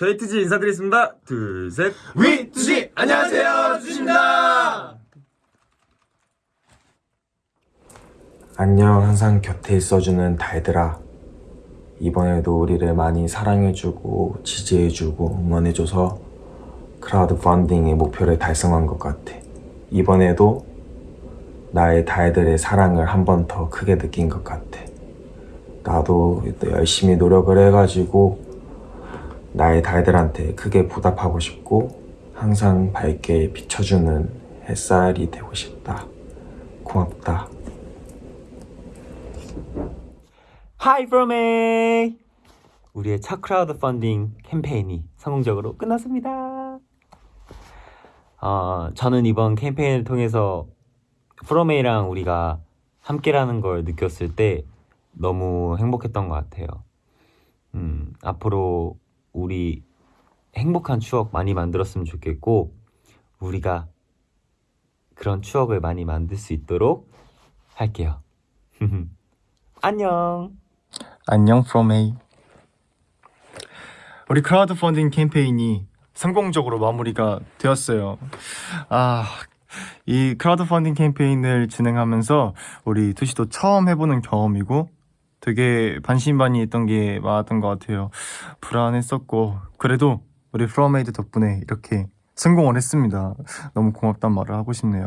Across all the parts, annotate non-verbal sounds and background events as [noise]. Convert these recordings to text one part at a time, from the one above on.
저희 투지 인사드리겠습니다. 둘, 셋. We 투지 안녕하세요 투지입니다. 안녕 항상 곁에 있어주는 달들아 이번에도 우리를 많이 사랑해주고 지지해주고 응원해줘서 크라우드 펀딩의 목표를 달성한 것 같아 이번에도 나의 달들의 사랑을 한 번 더 크게 느낀 것 같아 나도 또 열심히 노력을 해가지고 나의 달들한테 크게 보답하고 싶고 항상 밝게 비춰주는 햇살이 되고 싶다 고맙다 Hi A 우리의 첫 크라우드 펀딩 캠페인이 성공적으로 끝났습니다. 어, 저는 이번 캠페인을 통해서 A랑 우리가 함께라는 걸 느꼈을 때 너무 행복했던 것 같아요. 음, 앞으로 우리 행복한 추억 많이 만들었으면 좋겠고 우리가 그런 추억을 많이 만들 수 있도록 할게요. [laughs] 안녕. 안녕 from A. 우리 크라우드 펀딩 캠페인이 성공적으로 마무리가 되었어요. 아, 이 크라우드 펀딩 캠페인을 진행하면서 우리 투지도 처음 해보는 경험이고 되게 반신반의했던 게 많았던 것 같아요. 불안했었고 그래도 우리 프로메이드 덕분에 이렇게 성공을 했습니다. 너무 고맙단 말을 하고 싶네요.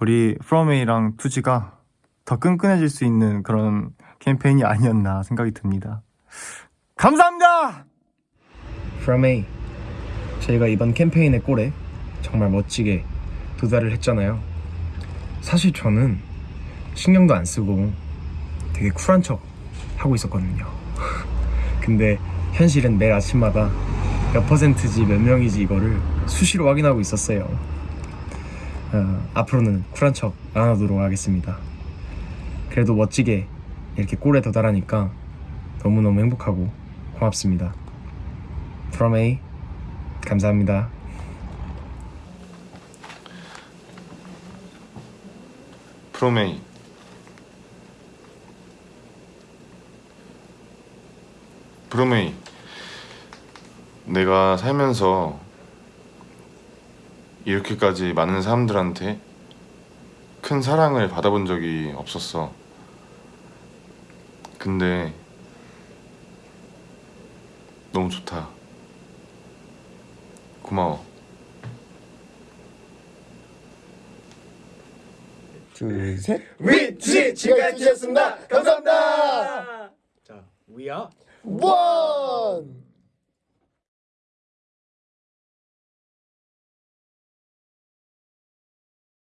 우리 프로메이드랑 투지가 더 끈끈해질 수 있는 그런 캠페인이 아니었나 생각이 듭니다. 감사합니다! 프라메이 저희가 이번 캠페인의 꼴에 정말 멋지게 도달을 했잖아요 사실 저는 신경도 안 쓰고 되게 쿨한 척 하고 있었거든요. [laughs] 근데 현실은 매일 아침마다 몇 퍼센트지 몇 명이지 이거를 수시로 확인하고 있었어요. 어, 앞으로는 쿨한 척 안 하도록 하겠습니다. 그래도 멋지게 이렇게 꼴에 도달하니까 너무너무 행복하고 고맙습니다. From A. 감사합니다. 프로메이 프로메이 내가 살면서 이렇게까지 많은 사람들한테 큰 사랑을 받아본 적이 없었어 근데 너무 좋다 고마워 둘, 셋. 위 투지 지금까지 투지였습니다. 감사합니다. 자, we are 원!